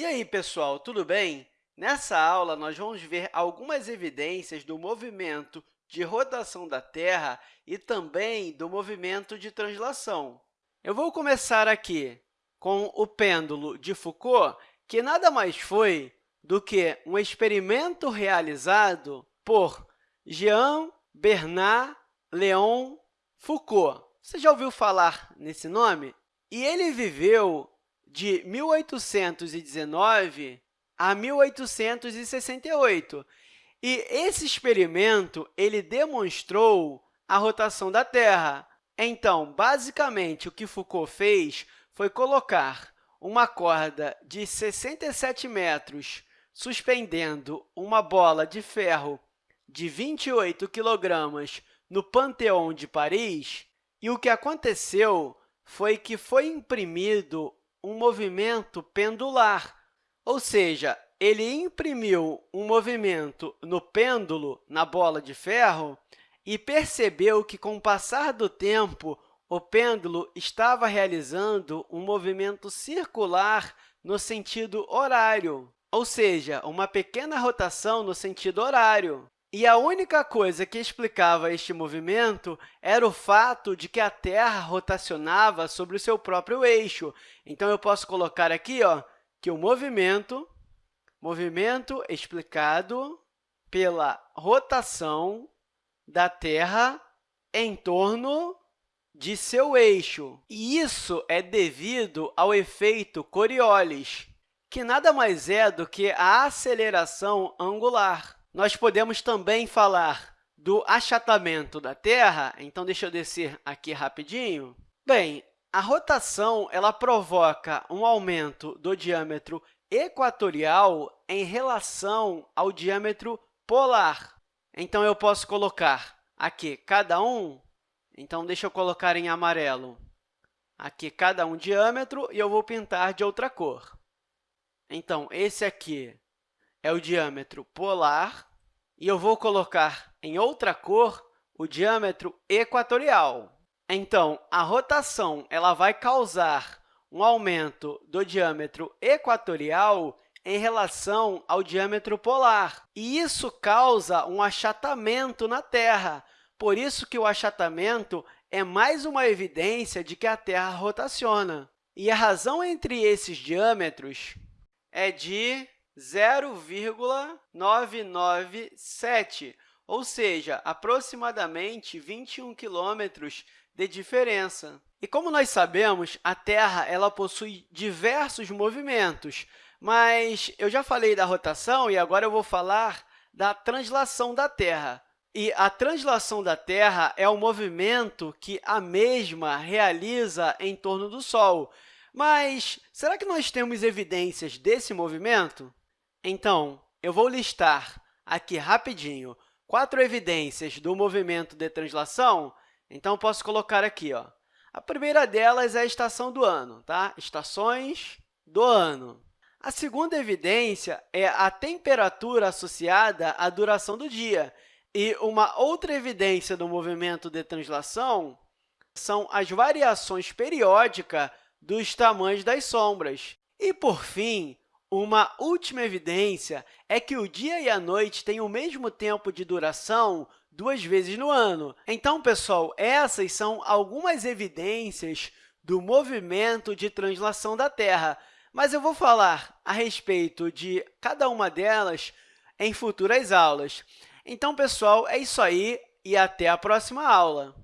E aí, pessoal, tudo bem? Nessa aula, nós vamos ver algumas evidências do movimento de rotação da Terra e também do movimento de translação. Eu vou começar aqui com o pêndulo de Foucault, que nada mais foi do que um experimento realizado por Jean Bernard Léon Foucault. Você já ouviu falar nesse nome? E ele viveu de 1819 a 1868. E esse experimento ele demonstrou a rotação da Terra. Então, basicamente, o que Foucault fez foi colocar uma corda de 67 metros suspendendo uma bola de ferro de 28 quilogramas no Panteão de Paris, e o que aconteceu foi que foi imprimido um movimento pendular, ou seja, ele imprimiu um movimento no pêndulo, na bola de ferro, e percebeu que, com o passar do tempo, o pêndulo estava realizando um movimento circular no sentido horário, ou seja, uma pequena rotação no sentido horário. E a única coisa que explicava este movimento era o fato de que a Terra rotacionava sobre o seu próprio eixo. Então, eu posso colocar aqui ó, que o movimento, movimento explicado pela rotação da Terra em torno de seu eixo. E isso é devido ao efeito Coriolis, que nada mais é do que a aceleração angular. Nós podemos também falar do achatamento da Terra. Então, deixa eu descer aqui rapidinho. Bem, a rotação ela provoca um aumento do diâmetro equatorial em relação ao diâmetro polar. Então, eu posso colocar aqui cada um. Então, deixa eu colocar em amarelo aqui cada um diâmetro e eu vou pintar de outra cor. Então, esse aqui é o diâmetro polar, e eu vou colocar em outra cor o diâmetro equatorial. Então, a rotação ela vai causar um aumento do diâmetro equatorial em relação ao diâmetro polar. E isso causa um achatamento na Terra. Por isso que o achatamento é mais uma evidência de que a Terra rotaciona. E a razão entre esses diâmetros é de 0,997, ou seja, aproximadamente 21 quilômetros de diferença. E como nós sabemos, a Terra ela possui diversos movimentos, mas eu já falei da rotação e agora eu vou falar da translação da Terra. E a translação da Terra é o movimento que a mesma realiza em torno do Sol. Mas será que nós temos evidências desse movimento? Então, eu vou listar aqui rapidinho quatro evidências do movimento de translação. Então, posso colocar aqui. Ó. A primeira delas é a estação do ano, tá? estações do ano. A segunda evidência é a temperatura associada à duração do dia. E uma outra evidência do movimento de translação são as variações periódicas dos tamanhos das sombras. E, por fim, uma última evidência é que o dia e a noite têm o mesmo tempo de duração duas vezes no ano. Então, pessoal, essas são algumas evidências do movimento de translação da Terra, mas eu vou falar a respeito de cada uma delas em futuras aulas. Então, pessoal, é isso aí e até a próxima aula!